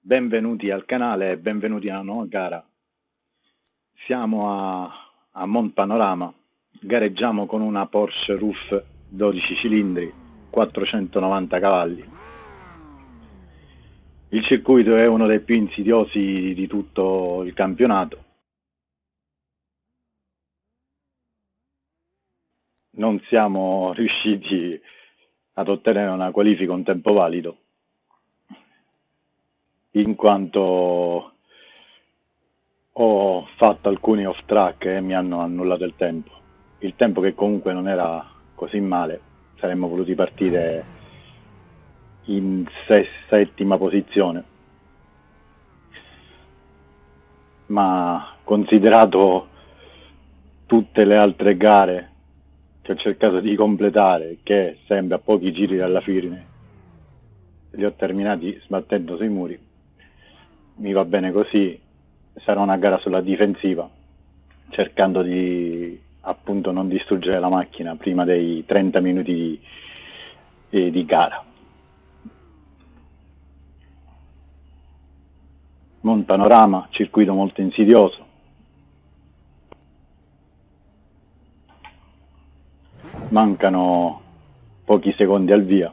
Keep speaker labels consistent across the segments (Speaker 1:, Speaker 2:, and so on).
Speaker 1: Benvenuti al canale e benvenuti alla nuova gara. Siamo a, a Mont Panorama, gareggiamo con una Porsche Roof 12 cilindri, 490 cavalli. Il circuito è uno dei più insidiosi di tutto il campionato. Non siamo riusciti ad ottenere una qualifica un tempo valido, in quanto ho fatto alcuni off track e mi hanno annullato il tempo. Il tempo che comunque non era così male, saremmo voluti partire in settima posizione ma considerato tutte le altre gare che ho cercato di completare che sempre a pochi giri dalla fine li ho terminati sbattendo sui muri. Mi va bene così sarà una gara sulla difensiva cercando di appunto non distruggere la macchina prima dei 30 minuti di, di, di gara. Buon panorama, circuito molto insidioso. Mancano pochi secondi al via.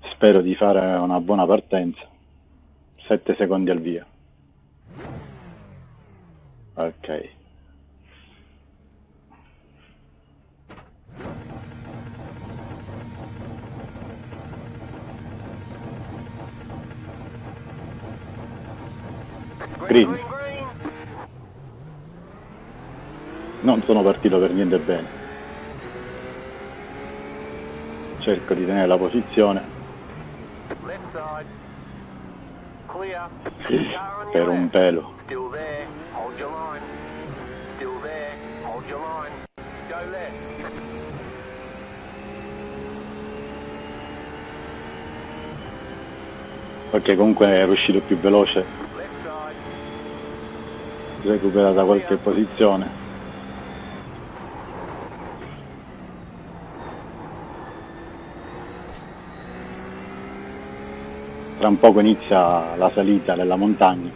Speaker 1: Spero di fare una buona partenza. 7 secondi al via. Ok. Green. Non sono partito per niente bene. Cerco di tenere la posizione. Per un pelo. Ok, comunque è uscito più veloce recuperata qualche posizione. Tra un poco inizia la salita della montagna.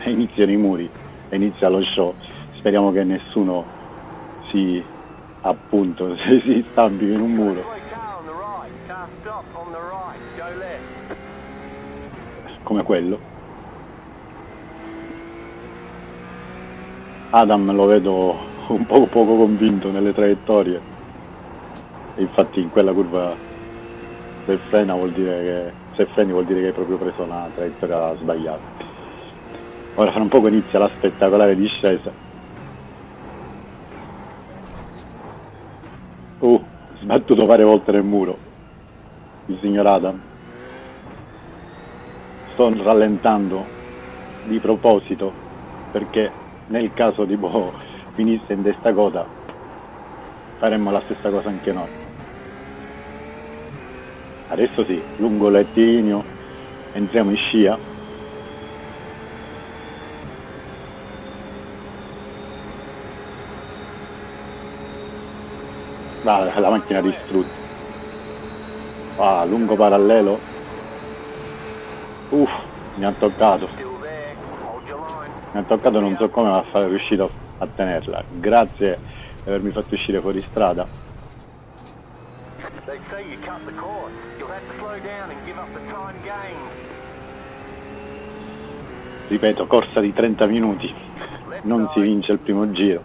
Speaker 1: E iniziano i muri e inizia lo show. Speriamo che nessuno si appunto si stampi in un muro. Come quello Adam lo vedo un po' poco convinto nelle traiettorie. Infatti in quella curva se frena vuol dire che se freni vuol dire che hai proprio preso una traiettoria sbagliata. Ora fra un poco inizia la spettacolare discesa. Uh, sbattuto varie volte nel muro il signor Adam. Sto rallentando di proposito perché nel caso tipo finisse in testa coda faremmo la stessa cosa anche noi. Adesso sì, lungo lettigno entriamo in scia. Ah, la macchina distrutta. Ah, lungo parallelo. Uff mi ha toccato mi ha toccato non so come ma sono riuscito a tenerla. Grazie di avermi fatto uscire fuori strada. Ripeto corsa di 30 minuti. Non si vince il primo giro.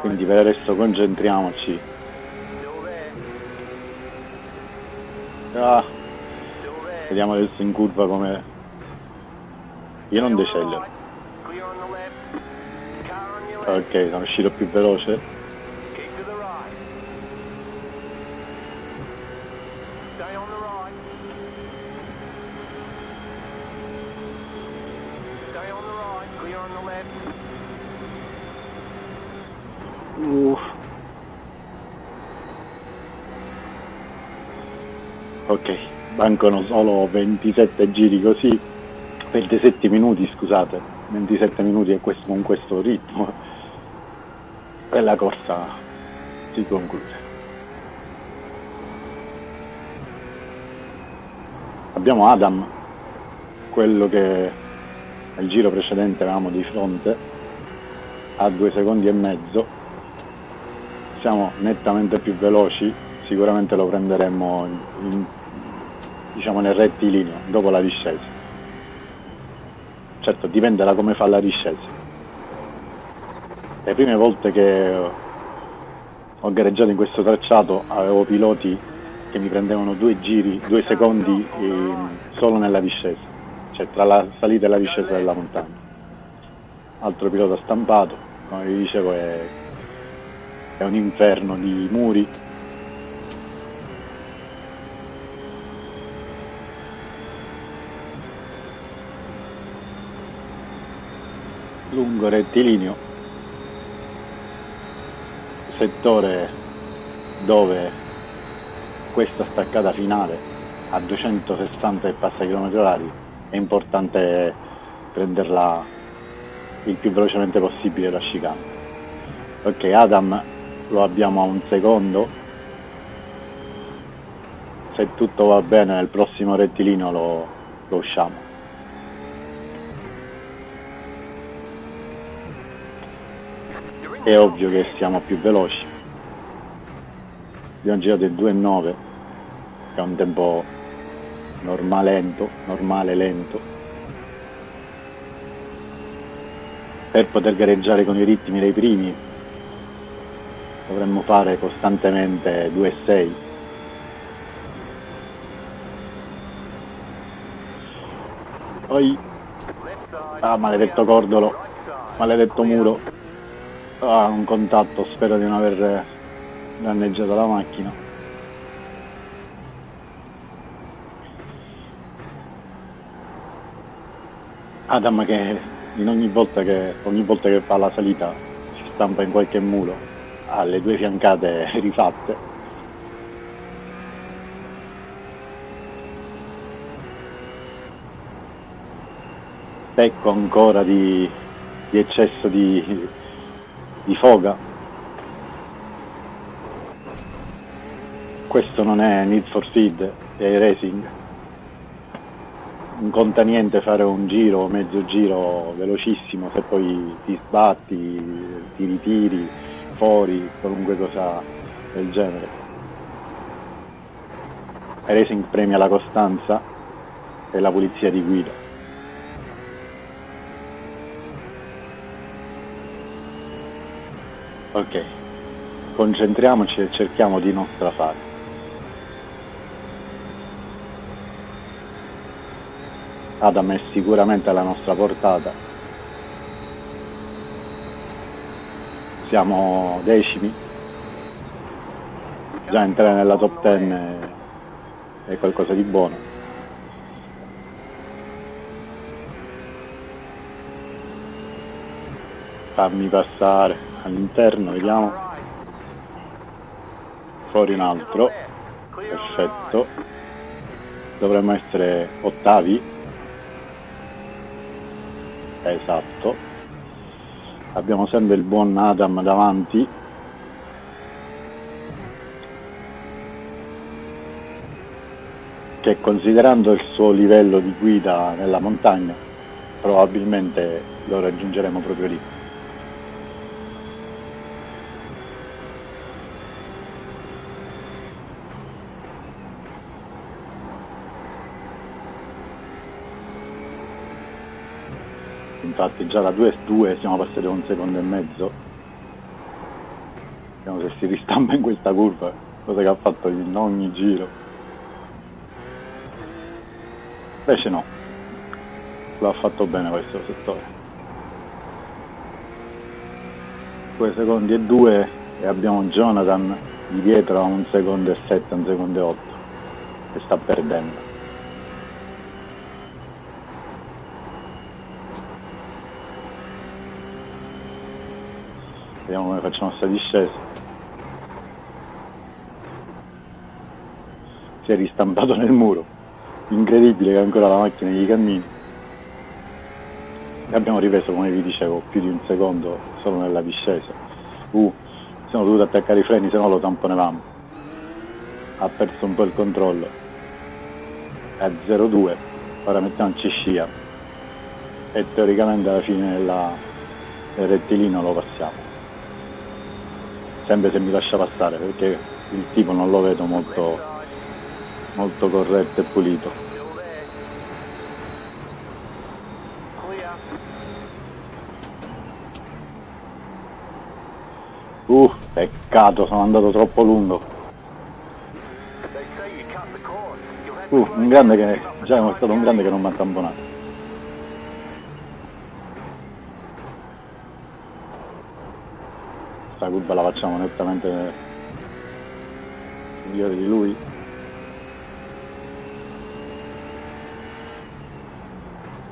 Speaker 1: Quindi per adesso concentriamoci. Ah, vediamo adesso in curva come io non decellero. Ok, sono uscito più veloce. Uh. ok mancano solo 27 giri così 27 minuti scusate. 27 minuti questo, con questo ritmo. E la corsa si conclude. Abbiamo Adam quello che nel giro precedente avevamo di fronte a due secondi e mezzo. Siamo nettamente più veloci sicuramente lo prenderemo in, in, diciamo nel rettilineo dopo la discesa certo dipende da come fa la discesa le prime volte che ho gareggiato in questo tracciato avevo piloti che mi prendevano due giri, due secondi eh, solo nella discesa, cioè tra la salita e la discesa della montagna. Altro pilota stampato, come vi dicevo è, è un inferno di muri. Lungo rettilineo, settore dove questa staccata finale a 260 e passa km orari è importante prenderla il più velocemente possibile la chicane ok Adam lo abbiamo a un secondo. Se tutto va bene nel prossimo rettilineo lo, lo usciamo è ovvio che siamo più veloci. Abbiamo girato il 2,9 che è un tempo normale lento, normale lento. Per poter gareggiare con i ritmi dei primi dovremmo fare costantemente 2,6 poi ah maledetto cordolo maledetto muro ah un contatto spero di non aver danneggiato la macchina Adam che in ogni volta che, ogni volta che fa la salita si stampa in qualche muro, ha le due fiancate rifatte. Pecco ancora di, di eccesso di, di foga. Questo non è Need for Speed, è racing non conta niente fare un giro, mezzo giro velocissimo, se poi ti sbatti, ti ritiri fuori, qualunque cosa del genere. Racing premia la costanza e la pulizia di guida. Ok, concentriamoci e cerchiamo di non strafare. Adam è sicuramente alla nostra portata. Siamo decimi? Già entrare nella top 10 è qualcosa di buono. Fammi passare all'interno vediamo. Fuori un altro. Perfetto. Dovremmo essere ottavi. Esatto. Abbiamo sempre il buon Adam davanti. Che considerando il suo livello di guida nella montagna probabilmente lo raggiungeremo proprio lì infatti già da 2 2 siamo passati a un secondo e mezzo. Vediamo se si ristampa in questa curva cosa che ha fatto in ogni giro. Invece no. Lo ha fatto bene questo settore. 2 secondi e 2 e abbiamo Jonathan di dietro a un secondo e 7 un secondo e 8 che sta perdendo vediamo come facciamo sta discesa. Si è ristampato nel muro. Incredibile che ancora la macchina gli cammini. E abbiamo ripreso come vi dicevo più di un secondo solo nella discesa. Uh, siamo dovuti attaccare i freni se no lo tamponevamo. Ha perso un po' il controllo. È a 0,2 ora mettiamoci scia. E teoricamente alla fine della, del rettilino lo passiamo sempre se mi lascia passare perché il tipo non lo vedo molto molto corretto e pulito Uh, peccato, sono andato troppo lungo. Uh, un grande che... già è stato un grande che non mi ha tamponato. Questa curva la facciamo nettamente migliore di lui.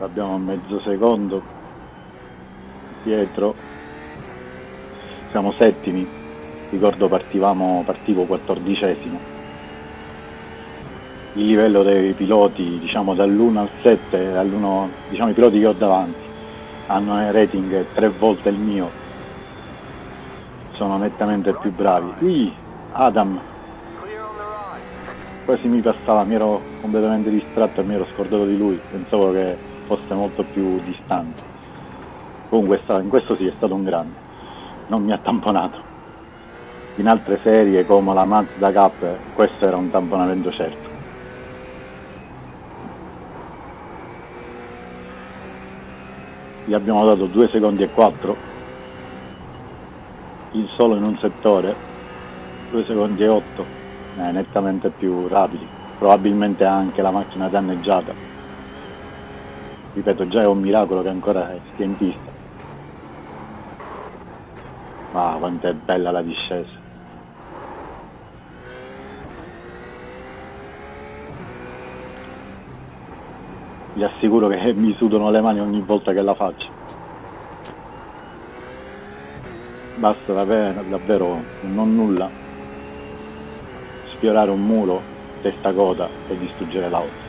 Speaker 1: Abbiamo a mezzo secondo dietro siamo settimi, ricordo partivamo, partivo quattordicesimo. Il livello dei piloti, diciamo dall'1 al 7, dall'1, diciamo i piloti che ho davanti, hanno un rating tre volte il mio, sono nettamente più bravi. Qui Adam quasi mi passava, mi ero completamente distratto e mi ero scordato di lui, pensavo che fosse molto più distante. Comunque in questo sì è stato un grande non mi ha tamponato. In altre serie come la Mazda Cup questo era un tamponamento certo. Gli abbiamo dato 2 secondi e 4, il solo in un settore, 2 secondi e 8, eh, nettamente più rapidi, probabilmente anche la macchina danneggiata. Ripeto, già è un miracolo che ancora stia in pista. Ah, quanto è bella la discesa. Vi assicuro che mi sudano le mani ogni volta che la faccio. Basta davvero, davvero non nulla sfiorare un muro, testa coda e distruggere l'auto.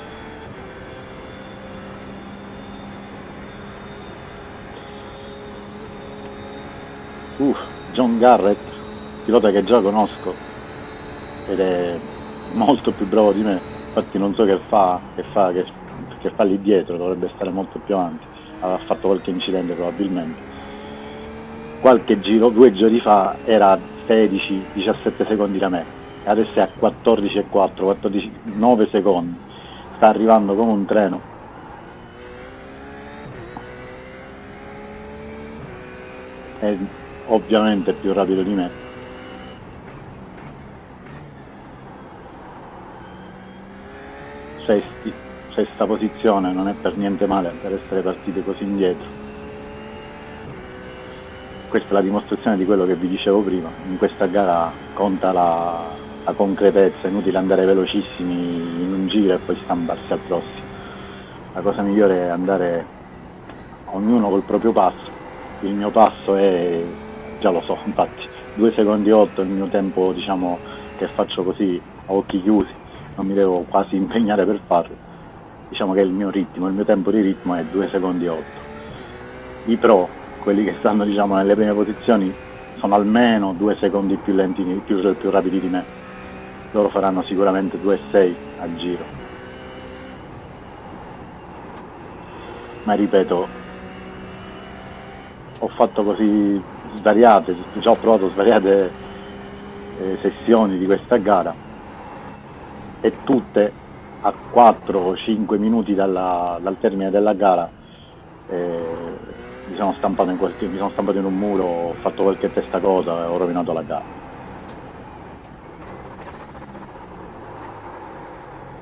Speaker 1: Uff. John Garrett, pilota che già conosco ed è molto più bravo di me, infatti non so che fa, che fa, che, che fa lì dietro, dovrebbe stare molto più avanti, avrà fatto qualche incidente probabilmente. Qualche giro, due giri fa era a 16-17 secondi da me, e adesso è a 14,4, 14, 9 secondi, sta arrivando come un treno. È ovviamente più rapido di me. Sesti sesta posizione non è per niente male per essere partite così indietro questa è la dimostrazione di quello che vi dicevo prima. In questa gara conta la, la concretezza è inutile andare velocissimi in un giro e poi stamparsi al prossimo. La cosa migliore è andare ognuno col proprio passo. Il mio passo è già lo so, infatti 2 secondi 8 è il mio tempo diciamo che faccio così a occhi chiusi, non mi devo quasi impegnare per farlo, diciamo che il mio ritmo, il mio tempo di ritmo è 2 secondi 8. I pro, quelli che stanno diciamo nelle prime posizioni, sono almeno 2 secondi più lenti, più, più rapidi di me, loro faranno sicuramente 2,6 a giro. Ma ripeto, ho fatto così svariate, già ho provato svariate eh, sessioni di questa gara e tutte a 4 o 5 minuti dalla, dal termine della gara eh, mi, sono stampato in qualche, mi sono stampato in un muro, ho fatto qualche testa cosa e ho rovinato la gara.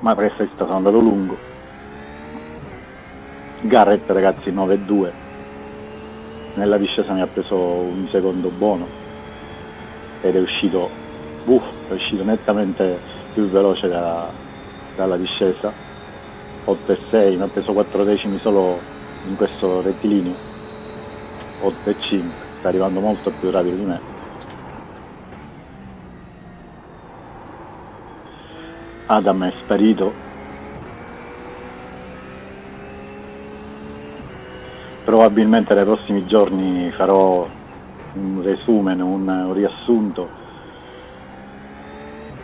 Speaker 1: Ma presto sono andato lungo. Garrett ragazzi 9-2 nella discesa mi ha preso un secondo buono ed è uscito, uff, è uscito nettamente più veloce da, dalla discesa 8 e 6, mi ha preso 4 decimi solo in questo rettilineo 8 e 5, sta arrivando molto più rapido di me. Adam è sparito. Probabilmente nei prossimi giorni farò un resumen, un, un riassunto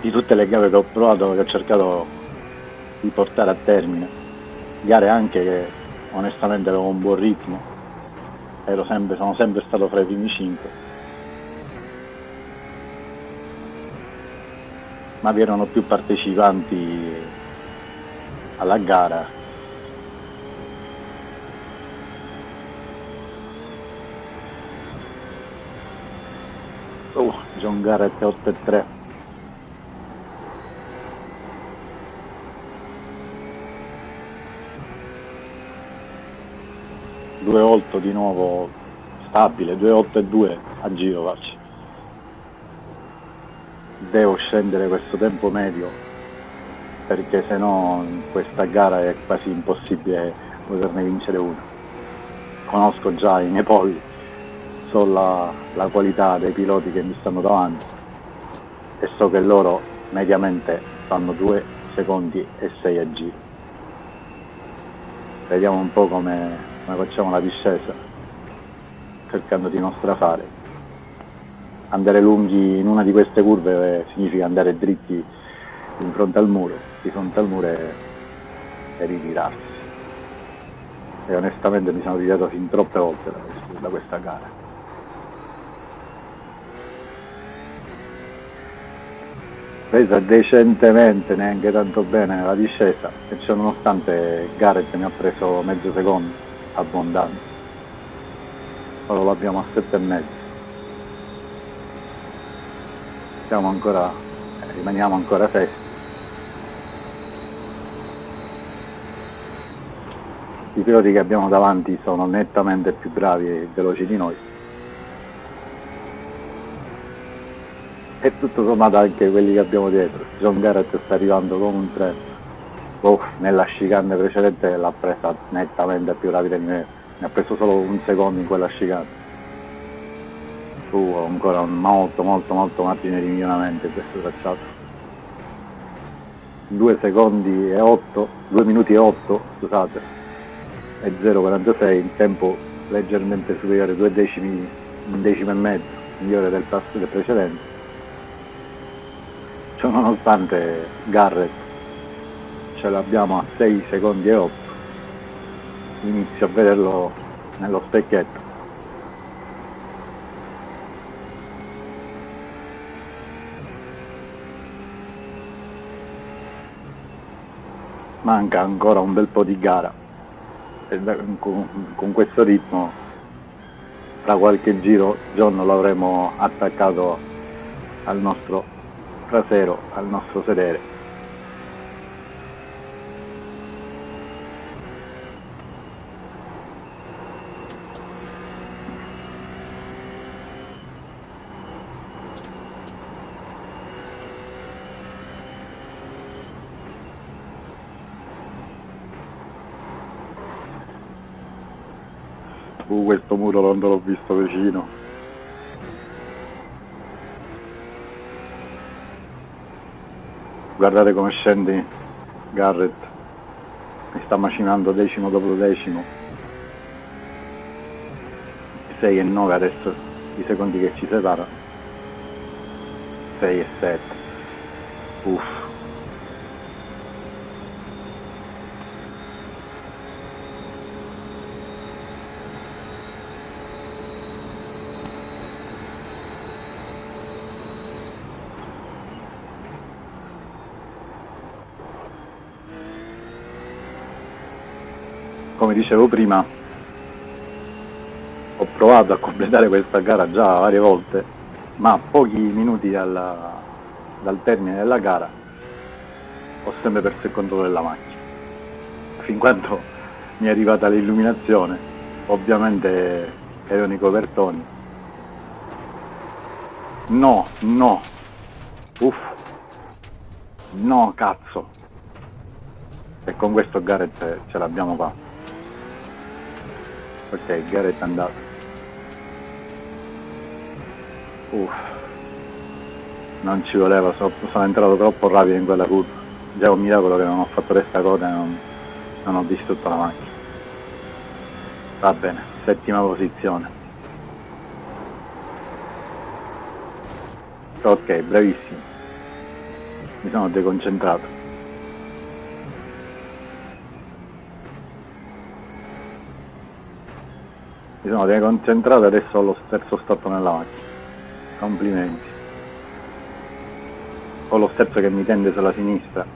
Speaker 1: di tutte le gare che ho provato, che ho cercato di portare a termine, gare anche che onestamente avevo un buon ritmo, sempre, sono sempre stato fra i primi 5 ma vi erano più partecipanti alla gara. Oh, John Garrett 8 e 3 2-8 di nuovo stabile 2-8 e 2 a giro faccio devo scendere questo tempo medio perché se no questa gara è quasi impossibile poterne vincere una. Conosco già i miei poli, so la, la qualità dei piloti che mi stanno davanti e so che loro mediamente fanno 2 secondi e 6 a giro. Vediamo un po' come, come facciamo la discesa, cercando di non strafare andare lunghi in una di queste curve eh, significa andare dritti in fronte al muro, di fronte al muro e, e ritirarsi. E onestamente mi sono ritirato fin troppe volte da, da questa gara. presa decentemente, neanche tanto bene la discesa e ciò nonostante Garrett mi ha preso mezzo secondo abbondante ora lo abbiamo a sette e mezzo siamo ancora, rimaniamo ancora sesti. I piloti che abbiamo davanti sono nettamente più bravi e veloci di noi. E tutto sommato anche quelli che abbiamo dietro. John Garrett sta arrivando come un treno. Oh, nella chicane precedente l'ha presa nettamente più rapida di me. Mi ha preso solo un secondo in quella chicane. Su ancora un molto molto molto margine di miglioramento in questo tracciato. 2 secondi e 8 2 minuti e 8 scusate e 0,46 in tempo leggermente superiore 2 decimi un decimo e mezzo migliore del del precedente. Ciò nonostante Garrett ce l'abbiamo a 6 secondi e 8 inizio a vederlo nello specchietto. Manca ancora un bel po' di gara. E con, questo ritmo tra qualche giro giorno l'avremo attaccato al nostro trasero, al nostro sedere Uh, questo muro non l'ho visto vicino. Guardate come scende Garrett. Mi sta macinando decimo dopo decimo. 6 e 9 adesso i secondi che ci separano. 6 e 7. Uff. Come dicevo prima ho provato a completare questa gara già varie volte ma pochi minuti dalla, dal termine della gara ho sempre perso il controllo della macchina. Fin quando mi è arrivata l'illuminazione ovviamente erano i copertoni. No, no uff no cazzo. E con questo Garrett ce l'abbiamo fatta ok Garrett è andato. Uff. Non ci voleva sono, sono entrato troppo rapido in quella curva. Già un miracolo che non ho fatto questa coda e non, non ho distrutto la macchina. Va bene settima posizione. Ok bravissimo. Mi sono deconcentrato mi sono deconcentrato e adesso ho lo stesso stop nella macchina. Complimenti. Ho lo sterzo che mi tende sulla sinistra.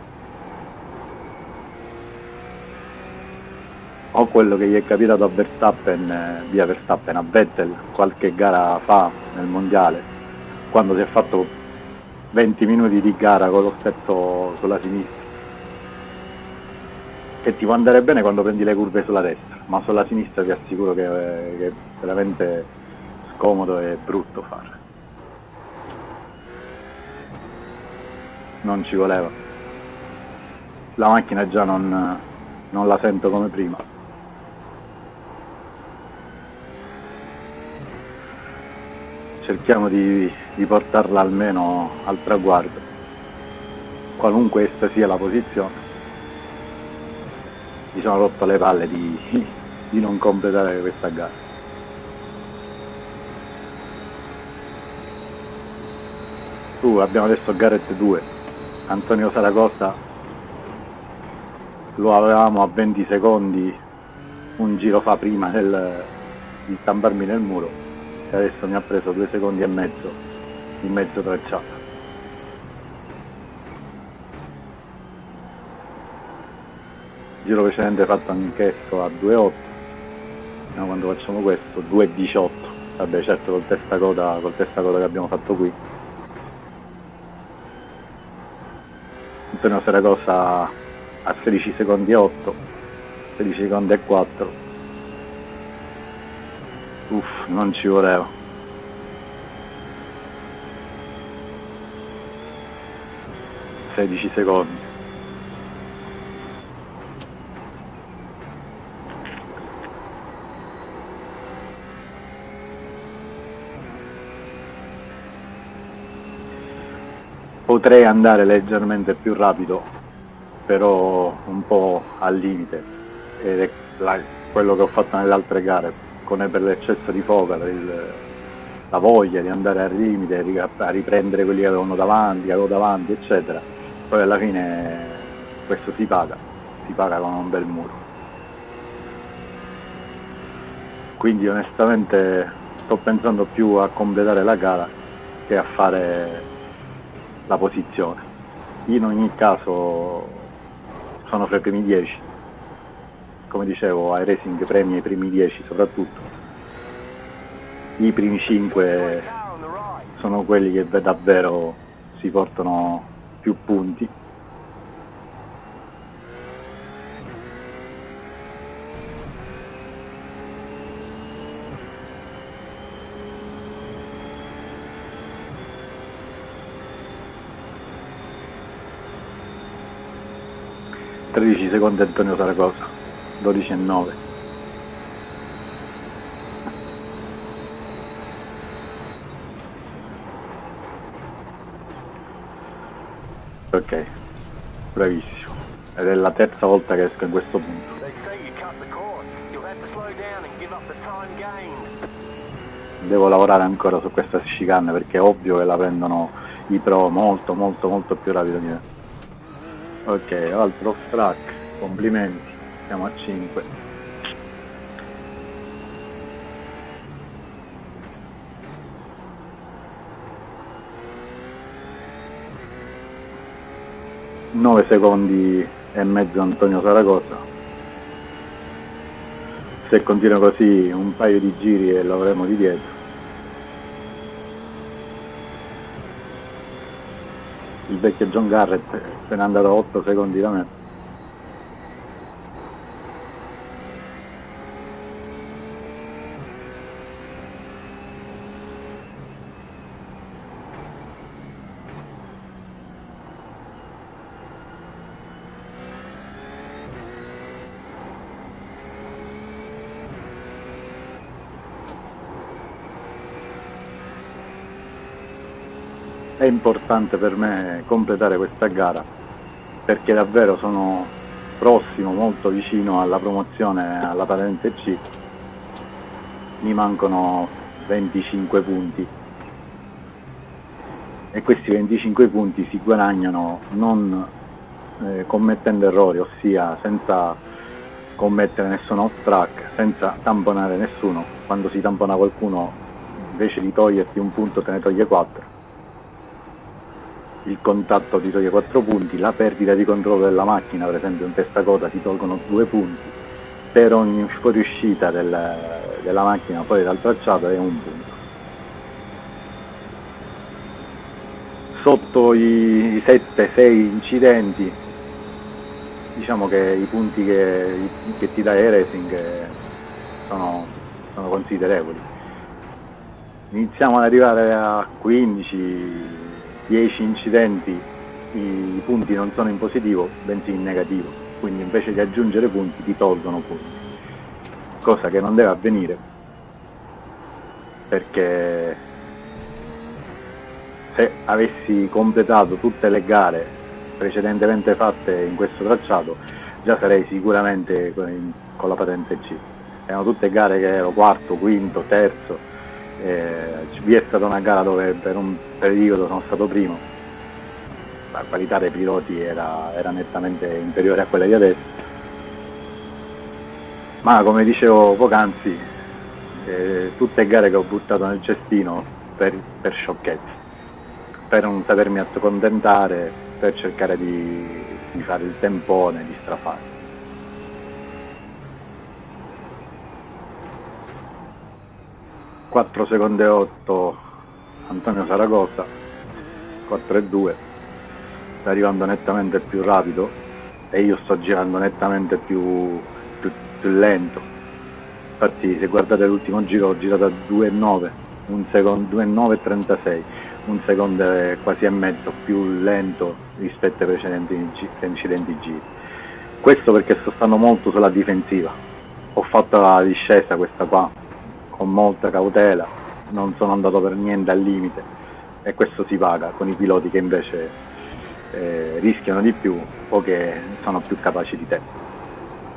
Speaker 1: O quello che gli è capitato a Verstappen, eh, via Verstappen, a Vettel qualche gara fa nel mondiale, quando si è fatto 20 minuti di gara con lo sterzo sulla sinistra, che ti può andare bene quando prendi le curve sulla destra, ma sulla sinistra ti assicuro che, che è veramente scomodo e brutto fare. Non ci voleva. La macchina già non, non la sento come prima. cerchiamo di, di portarla almeno al traguardo, qualunque essa sia la posizione. Mi sono rotto le palle di, di non completare questa gara. Uh, abbiamo adesso Garrett 2, Antonio Saragossa lo avevamo a 20 secondi un giro fa prima del, di stamparmi nel muro e adesso mi ha preso due secondi e mezzo in mezzo tracciato giro precedente fatto anch'esso a 2.8 no, quando facciamo questo 2.18 vabbè certo col testa coda col testa coda che abbiamo fatto qui Antonio Saragossa a 16 secondi e 8 16 secondi e 4 Uff, non ci voleva. Sedici secondi. Potrei andare leggermente più rapido, però un po' al limite, ed è la, quello che ho fatto nelle altre gare, con per l'eccesso di foga, il, la voglia di andare al limite, a riprendere quelli che avevano davanti, che avevo davanti, eccetera. Poi alla fine questo si paga, si paga con un bel muro. Quindi onestamente sto pensando più a completare la gara che a fare la posizione. In ogni caso sono fra i primi 10 come dicevo iRacing premia i primi 10 soprattutto. I primi 5 sono quelli che davvero si portano più punti Tredici secondi Antonio Saragosa 12 e 9 ok. Bravissimo. Ed è la terza volta che esco in questo punto. Devo lavorare ancora su questa chicane perché è ovvio che la prendono i pro molto molto molto più rapido di me ok altro track complimenti. Siamo a 5 9 secondi e mezzo Antonio Saragossa. Se continua così un paio di giri e lo avremo di dietro il vecchio John Garrett se n'è andato a 8 secondi da me è importante per me completare questa gara perché davvero sono prossimo, molto vicino alla promozione alla patente C, mi mancano 25 punti. E questi 25 punti si guadagnano non eh, commettendo errori, ossia senza commettere nessun off track, senza tamponare nessuno, quando si tampona qualcuno invece di toglierti un punto te ne toglie 4 il contatto ti toglie 4 punti, la perdita di controllo della macchina, per esempio in testa coda ti tolgono 2 punti, per ogni fuoriuscita del, della macchina fuori dal tracciato è un punto. Sotto i 7-6 incidenti, diciamo che i punti che, che ti dà E-Racing sono, sono considerevoli. Iniziamo ad arrivare a 15 10 incidenti i punti non sono in positivo, bensì in negativo, quindi invece di aggiungere punti ti tolgono punti, cosa che non deve avvenire perché se avessi completato tutte le gare precedentemente fatte in questo tracciato già sarei sicuramente con la patente C. Erano tutte gare che ero quarto, quinto, terzo, eh, vi è stata una gara dove per un periodo sono stato primo, la qualità dei piloti era, era nettamente inferiore a quella di adesso, ma come dicevo poc'anzi, eh, tutte gare che ho buttato nel cestino per, per sciocchezze, per non sapermi accontentare, per cercare di, di fare il tempone, di strafare. 4 secondi e 8 Antonio Saragossa 4 e 2 sta arrivando nettamente più rapido e io sto girando nettamente più, più, più lento. Infatti se guardate l'ultimo giro ho girato a 2,9 un secondo 2,9,36 un secondo e quasi e mezzo più lento rispetto ai precedenti incidenti giri questo perché sto stando molto sulla difensiva. Ho fatto la discesa questa qua con molta cautela, non sono andato per niente al limite e questo si paga con i piloti che invece eh, rischiano di più o che sono più capaci di te.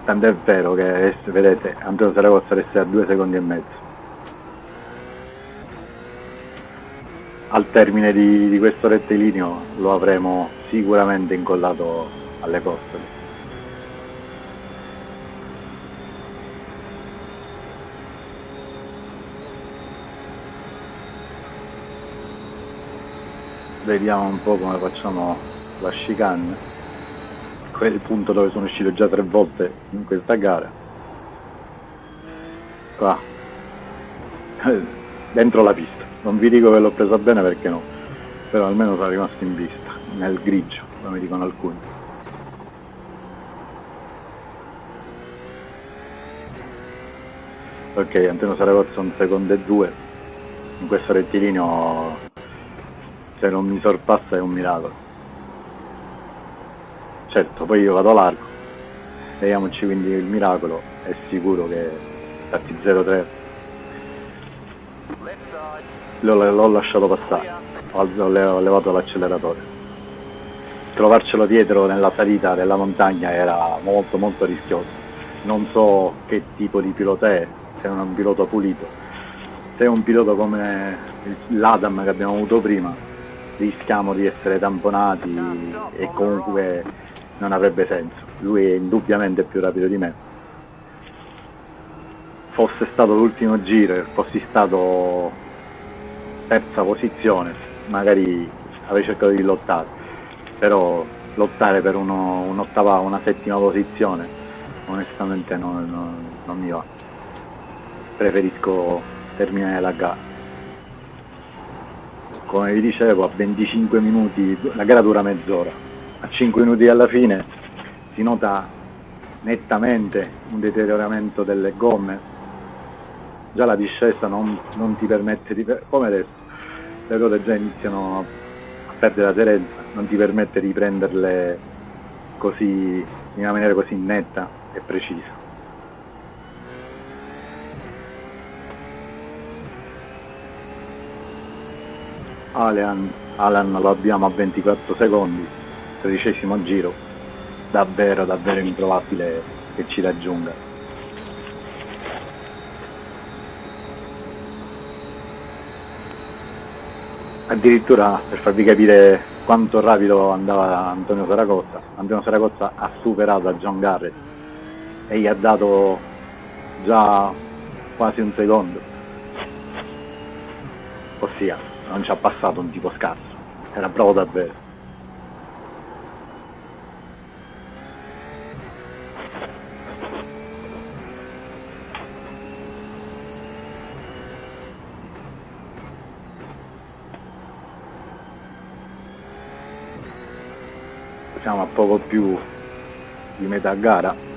Speaker 1: Tant'è vero che vedete Antonio Saragossa resta a due secondi e mezzo. Al termine di, di questo rettilineo lo avremo sicuramente incollato alle costole. Vediamo un po' come facciamo la chicane. Quel punto dove sono uscito già tre volte in questa gara. Qua. Dentro la pista. Non vi dico che l'ho presa bene perché no. Però almeno sono rimasto in vista nel grigio come dicono alcuni. Ok Antonio Saragozzo un secondo e due. In questo rettilineo se non mi sorpassa è un miracolo. Certo poi io vado largo. Vediamoci quindi il miracolo è sicuro che infatti 0-3 l'ho lasciato passare. Ho, levato l'acceleratore. Trovarcelo dietro nella salita della montagna era molto molto rischioso. Non so che tipo di pilota è se è un pilota pulito. Se è un pilota come l'Adam che abbiamo avuto prima rischiamo di essere tamponati e comunque non avrebbe senso. Lui è indubbiamente più rapido di me. Fosse stato l'ultimo giro e fossi stato terza posizione, magari avrei cercato di lottare, però lottare per un'ottava, un una settima posizione, onestamente non, non, non mi va. Preferisco terminare la gara come vi dicevo a 25 minuti, la gara dura mezz'ora, a 5 minuti alla fine si nota nettamente un deterioramento delle gomme, già la discesa non, non ti permette di, come adesso, le ruote già iniziano a perdere aderenza, non ti permette di prenderle così, in una maniera così netta e precisa. Alan, Alan lo abbiamo a 24 secondi, tredicesimo giro, davvero davvero improbabile che ci raggiunga. Addirittura per farvi capire quanto rapido andava Antonio Saragozza, Antonio Saragozza ha superato a John Garrett e gli ha dato già quasi un secondo. Ossia, non ci ha passato un tipo scarso, era bravo davvero. siamo a poco più di metà gara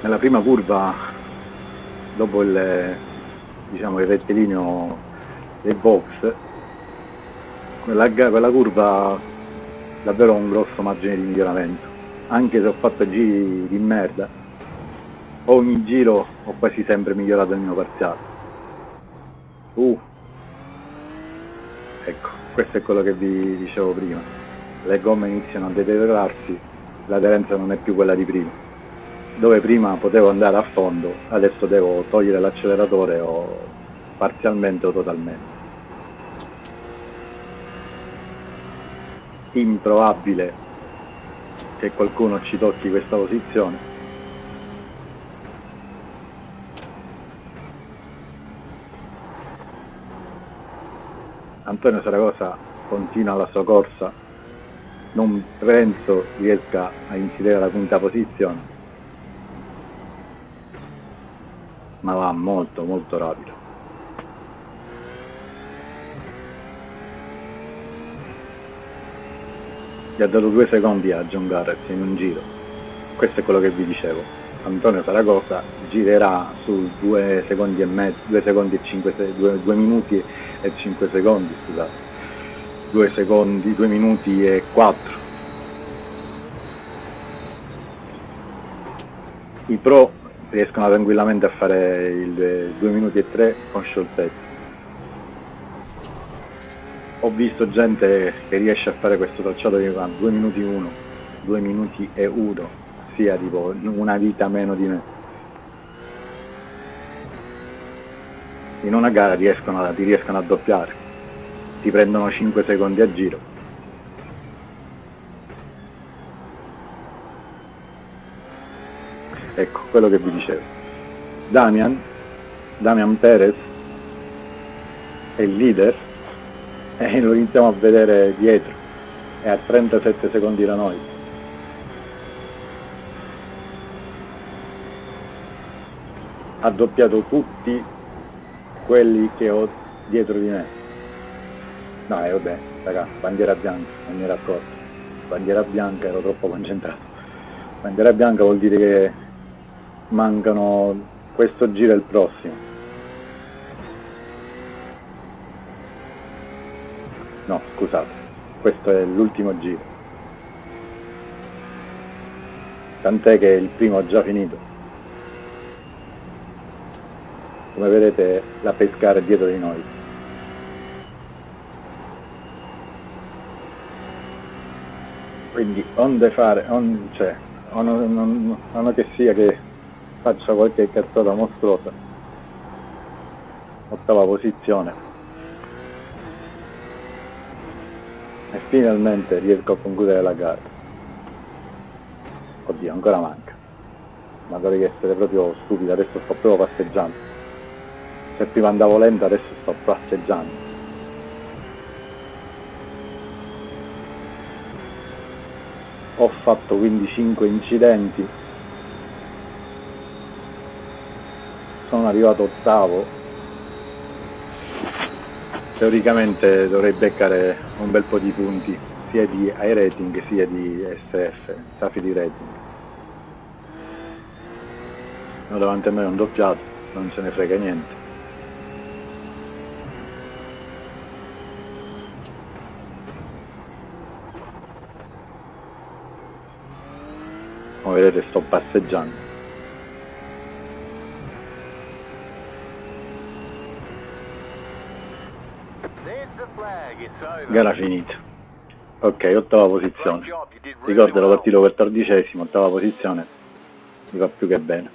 Speaker 1: nella prima curva dopo il, diciamo, il rettilineo dei box quella, quella curva davvero un grosso margine di miglioramento anche se ho fatto giri di merda ogni giro ho quasi sempre migliorato il mio parziale Uh. Ecco, questo è quello che vi dicevo prima. Le gomme iniziano a deteriorarsi, l'aderenza non è più quella di prima. Dove prima potevo andare a fondo, adesso devo togliere l'acceleratore o parzialmente o totalmente. Improbabile che qualcuno ci tocchi questa posizione, Antonio Saragosa continua la sua corsa, non penso riesca a incidere la quinta posizione, ma va molto molto rapido. Gli ha dato due secondi a John Garrett in un giro, questo è quello che vi dicevo. Antonio Saragosa girerà su 2 secondi e mezzo, 2 secondi e 5, 2, 2 minuti e 5 secondi, scusate, 2 secondi, 2 minuti e 4. I pro riescono tranquillamente a fare il 2 minuti e 3 con scioltezza. Ho visto gente che riesce a fare questo tracciato che va 2 minuti 1, 2 minuti e 1, sia tipo una vita meno di me. In una gara riescono ti riescono a doppiare, ti prendono 5 secondi a giro. Ecco, quello che vi dicevo. Damian, Damian Perez è il leader e lo iniziamo a vedere dietro, è a 37 secondi da noi. ha doppiato tutti quelli che ho dietro di me. No, e eh, vabbè, raga, bandiera bianca, non mi ero accorto. Bandiera bianca, ero troppo concentrato. Bandiera bianca vuol dire che mancano questo giro e il prossimo. No, scusate, questo è l'ultimo giro. Tant'è che il primo ha già finito come vedete la pescare dietro di noi. Quindi onde fare, on, cioè, o non, non che sia che faccia qualche cazzata mostruosa. Ottava posizione. E finalmente riesco a concludere la gara. Oddio, ancora manca. Ma dovrei essere proprio stupido, adesso sto proprio passeggiando se prima andavo lento adesso sto passeggiando ho fatto quindi 5 incidenti sono arrivato ottavo. Teoricamente dovrei beccare un bel po' di punti sia di iRating sia di SF, Safi di rating. Ho davanti a me un doppiato non ce ne frega niente. Come vedete sto passeggiando. Gara finita. Ok, ottava posizione. Ricordo ero partito quattordicesimo, ottava posizione. Mi va più che bene.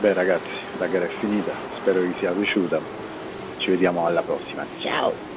Speaker 1: Beh ragazzi, la gara è finita, spero vi sia piaciuta. Ci vediamo alla prossima. Ciao!